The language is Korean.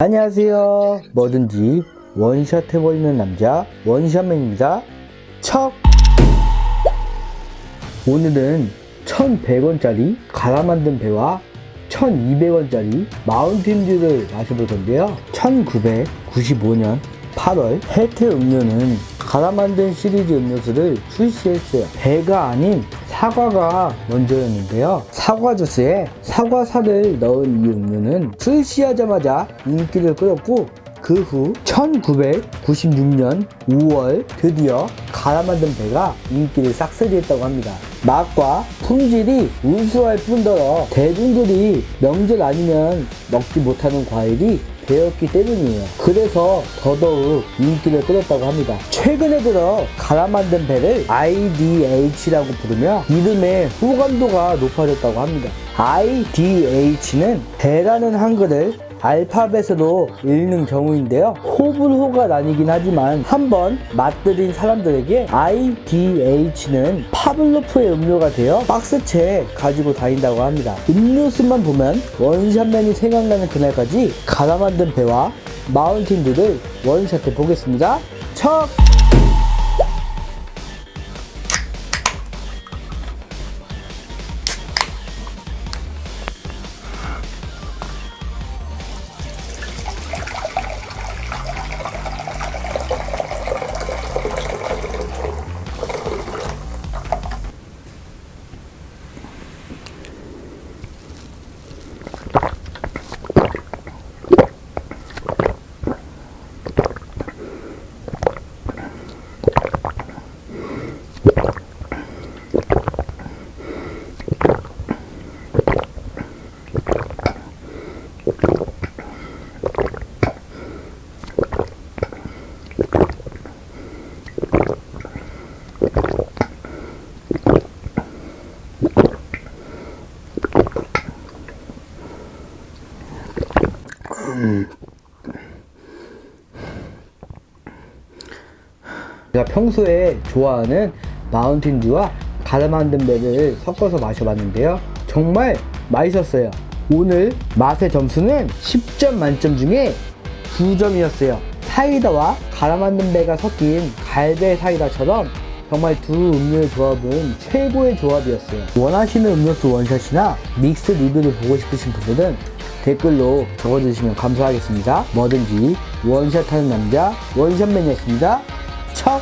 안녕하세요. 뭐든지 원샷 해버리는 남자 원샷맨입니다. 척! 오늘은 1100원짜리 갈아 만든 배와 1200원짜리 마운틴듀를 마셔볼 건데요. 1995년 8월 혜태 음료는 갈아 만든 시리즈 음료수를 출시했어요. 배가 아닌 사과가 먼저였는데요. 사과 주스에 사과살을 넣은 이 음료는 출시하자마자 인기를 끌었고 그 후 1996년 5월 드디어 갈아 만든 배가 인기를 싹쓸이했다고 합니다. 맛과 품질이 우수할 뿐더러 대중들이 명절 아니면 먹지 못하는 과일이 배였기 때문이에요. 그래서 더더욱 인기를 끌었다고 합니다. 최근에 들어 갈아 만든 배를 IDH라고 부르며 이름의 호감도가 높아졌다고 합니다. IDH는 배라는 한글을 알파벳으로 읽는 경우인데요. 호불호가 나뉘긴 하지만 한번 맛들인 사람들에게 IDH는 파블로프의 음료가 되어 박스채 가지고 다닌다고 합니다. 음료수만 보면 원샷맨이 생각나는 그날까지 갈아 만든 배와 마운틴들을 원샷해 보겠습니다. 척! 제가 평소에 좋아하는 마운틴듀와 갈아 만든 배를 섞어서 마셔봤는데요. 정말 맛있었어요. 오늘 맛의 점수는 10점 만점 중에 9점이었어요. 사이다와 갈아 만든 배가 섞인 갈배 사이다처럼 정말 두 음료의 조합은 최고의 조합이었어요. 원하시는 음료수 원샷이나 믹스 리뷰를 보고 싶으신 분들은 댓글로 적어주시면 감사하겠습니다. 뭐든지 원샷하는 남자 원샷맨이었습니다. 척!